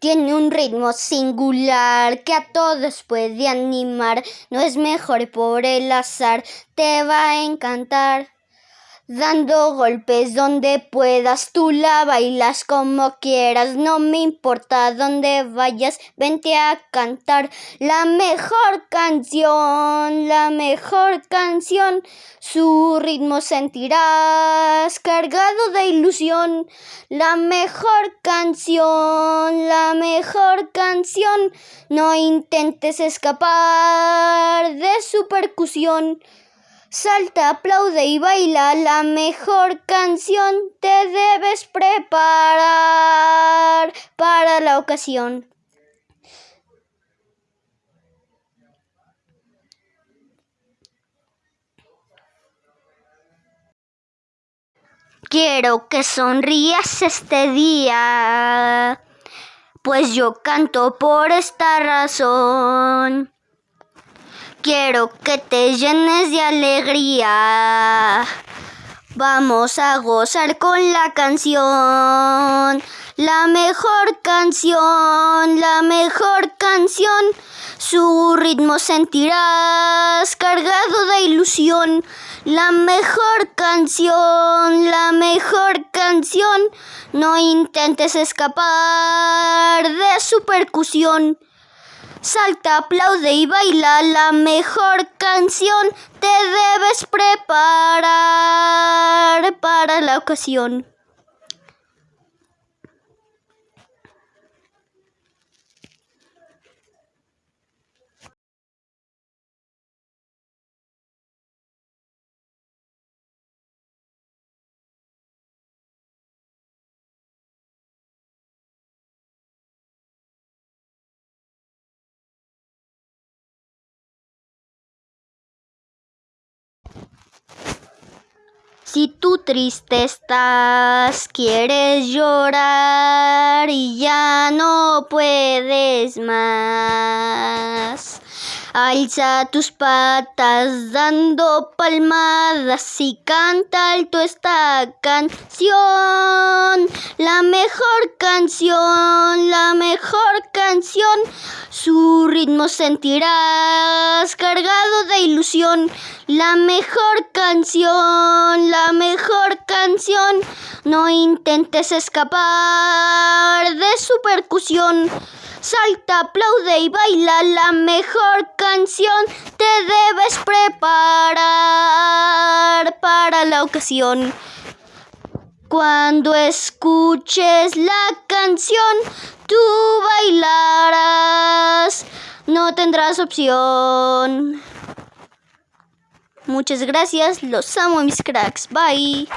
Tiene un ritmo singular que a todos puede animar. No es mejor por el azar, te va a encantar. Dando golpes donde puedas, tú la bailas como quieras, no me importa dónde vayas, vente a cantar la mejor canción, la mejor canción, su ritmo sentirás cargado de ilusión, la mejor canción, la mejor canción, no intentes escapar de su percusión. Salta, aplaude y baila la mejor canción. Te debes preparar para la ocasión. Quiero que sonrías este día, pues yo canto por esta razón. Quiero que te llenes de alegría. Vamos a gozar con la canción. La mejor canción, la mejor canción. Su ritmo sentirás cargado de ilusión. La mejor canción, la mejor canción. No intentes escapar de su percusión. Salta, aplaude y baila la mejor canción. Te debes preparar para la ocasión. Si tú triste estás, quieres llorar y ya no puedes más. Alza tus patas dando palmadas y canta alto esta canción. La mejor canción, la mejor canción. Su ritmo sentirás cargado de ilusión. La mejor canción, la mejor canción. No intentes escapar de su percusión. Salta, aplaude y baila la mejor canción. Te debes preparar para la ocasión. Cuando escuches la canción, tú bailarás. No tendrás opción. Muchas gracias, los amo mis cracks. Bye.